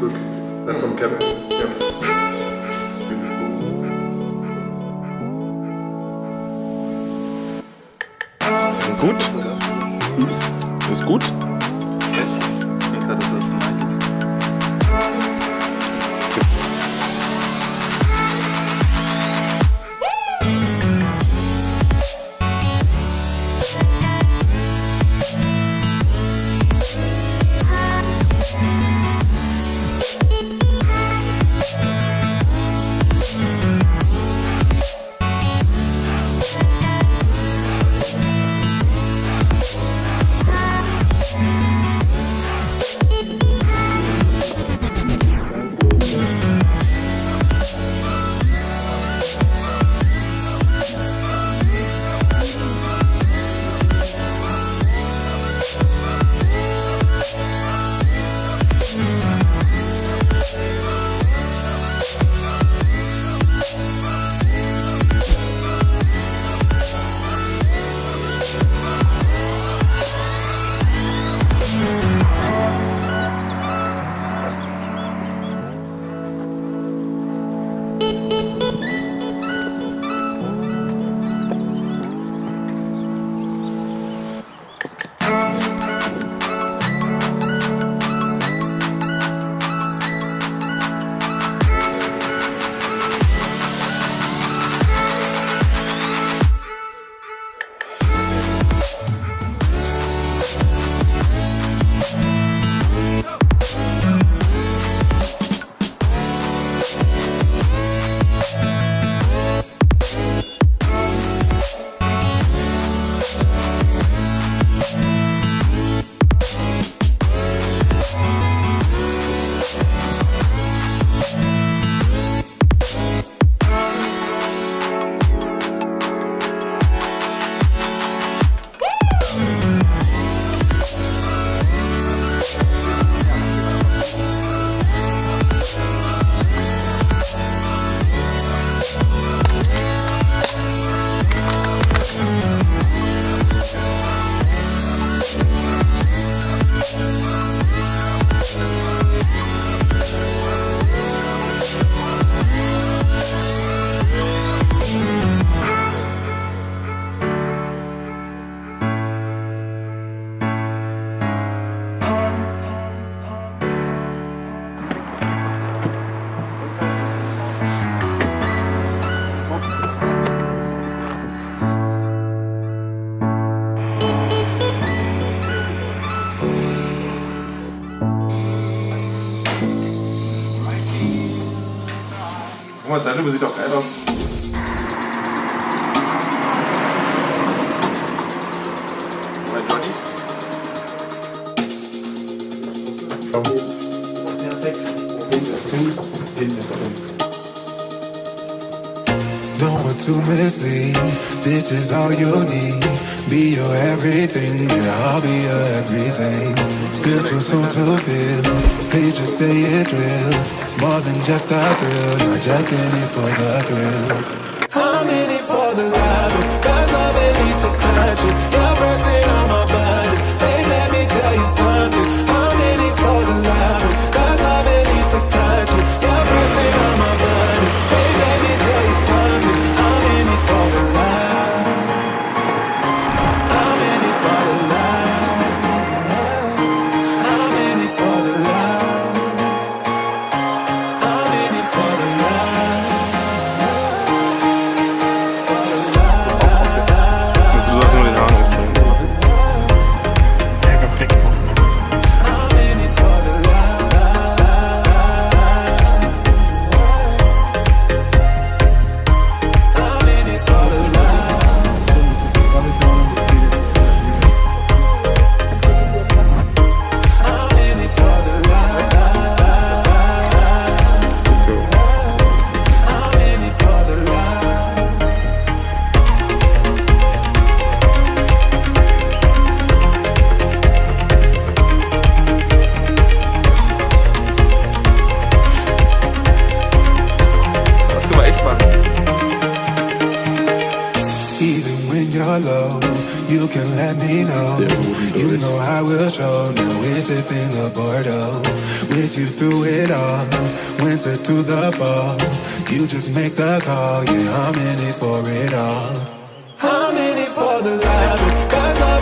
Facebook. Äh, vom Kevin. Ja. Gut? Ist gut? Bestens. Ich denke, das ist mein. Guck mal, Zeitlupe sieht doch geil aus. Mein Johnny? Perfekt. Hinten ist hin, hinten ist hin. Don't want to mislead. This is all you need. Be your everything, yeah, I'll be your everything. Still too soon to feel. Please just say it's real. More than just a thrill, not just in it for the thrill. I'm in it for the love, I will show. Now we're sipping the Bordeaux. With you through it all, winter through the fall. You just make the call, yeah, I'm in it for it all. I'm in it for the love, cause love